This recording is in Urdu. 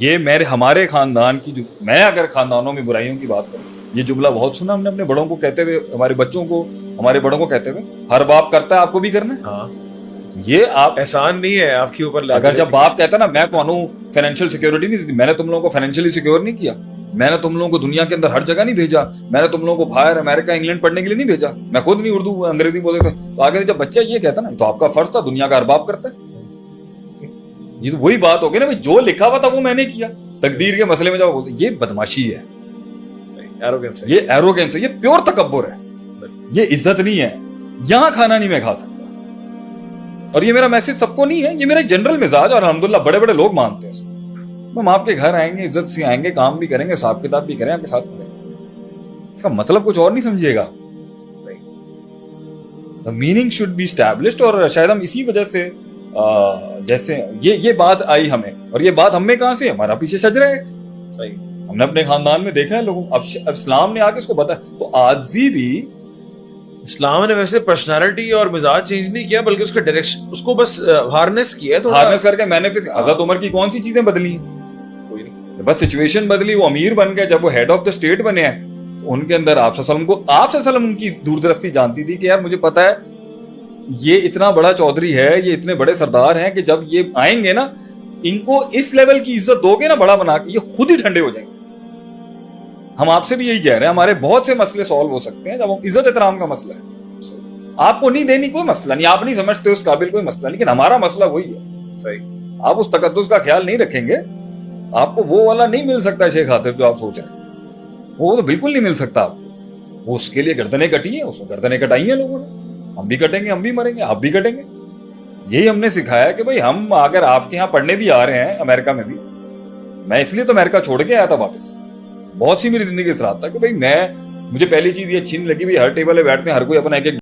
یہ میرے ہمارے خاندان کی جو میں اگر خاندانوں میں برائیوں کی بات کروں یہ جملہ بہت سنا ہم نے اپنے بڑوں کو کہتے ہوئے ہمارے بچوں کو ہمارے بڑوں کو کہتے ہوئے ہر باپ کرتا ہے آپ کو بھی کرنا ہے؟ ہاں۔ یہ آپ احسان نہیں ہے آپ کے اوپر اگر جب باپ کہتا ہے نا میں تمہوں فائنینشیل سیکورٹی نہیں دی میں نے تم لوگوں کو فائنینشیلی سیکور نہیں کیا۔ میں نے تم لوگوں کو دنیا کے اندر ہر جگہ نہیں بھیجا۔ میں نے تم لوگوں کو باہر امریکہ انگلینڈ پڑھنے کے لیے نہیں بھیجا۔ میں خود نہیں اردو انگریزی بولتے تھے۔ تو آگے جب بچہ یہ کہتا نا تو آپ کا فرض تھا دنیا کا ارباب کرتا ہے۔ یہ تو وہی بات ہوگی نا بھائی جو لکھا ہوا تھا وہ میں نے کیا۔ تقدیر کے مسئلے میں بولتے یہ بدماشی ہے۔ یہ ایروگینس ہے یہ پیور تکبر ہے۔ یہ عزت نہیں ہے۔ یہاں کھانا نہیں میں کھا سکتا۔ اور یہ میرا میسج سب کو نہیں ہے یہ میرا جنرل مزاج اور الحمدللہ بڑے بڑے لوگ مانتے ہیں ہم آپ کے گھر آئیں گے عزت سے آئیں گے کام بھی کریں گے حساب کتاب بھی کریں آپ کے ساتھ کریں اس کا مطلب کچھ اور نہیں سمجھیے گا۔ میننگ شوڈ بی اسٹیبلشڈ اور شاید ہم اسی وجہ سے جیسے یہ یہ بات آئی ہمیں۔ اور یہ بات ہم میں کہاں سے ہمارا پیچھے شجرا ہے۔ ہم نے اپنے خاندان میں دیکھا ہے لوگوں۔ اب اسلام نے آگے اس کو بتایا تو آجزی بھی اسلام نے ویسے پرسنالٹی اور مزاج چینج نہیں کیا بلکہ اس کا ڈائریکشن اس کو بس ہارنس کیا ہے ہارنس کر کے میں نے حضرت عمر کی کون سی چیزیں بدلی؟ ہیں بس سچویشن بدلی وہ امیر بن گئے۔ جب وہ ہیڈ آف دا اسٹیٹ بنے ہیں تو ان کے اندر آپ کو آپ وسلم ان کی دور درستی جانتی تھی کہ یار مجھے پتا ہے یہ اتنا بڑا چودھری ہے، یہ اتنے بڑے سردار ہیں کہ جب یہ آئیں گے نا، ان کو اس لیول کی عزت دو گے نا بڑا بنا کے، یہ خود ہی ٹھنڈے ہو جائیں گے۔ ہم آپ سے بھی یہی کہہ رہے ہیں، ہمارے بہت سے مسئلے سالو ہو سکتے ہیں جب ہم عزت احترام کا مسئلہ ہے۔ آپ کو نہیں دینی کوئی مسئلہ نہیں، آپ نہیں سمجھتے اس قابل کوئی مسئلہ لیکن ہمارا مسئلہ وہی ہے۔ صحیح آپ اس تقدس کا خیال نہیں رکھیں گے، آپ کو وہ والا نہیں مل سکتا شیخ خاطر جو آپ سوچ رہے ہیں۔ وہ تو بالکل نہیں مل سکتا آپ کو۔ وہ اس کے لیے گردنیں کٹی ہیں، اس کو گردنیں کٹائی ہیں لوگوں نے۔ ہم بھی کٹیں گے، ہم بھی مریں گے، آپ بھی کٹیں گے۔ یہی ہم نے سکھایا کہ بھائی ہم اگر آپ کے یہاں پڑھنے بھی آ رہے ہیں امریکہ میں بھی، میں اس لیے تو امریکہ چھوڑ کے آیا تھا واپس۔ بہت سی میری زندگی اس رات تھا کہ بھائی میں، مجھے پہلی چیز یہ اچھی نہیں لگی، بھائی ہر ٹیبل پہ بیٹھتے ہیں، ہر کوئی اپنا ایک ایک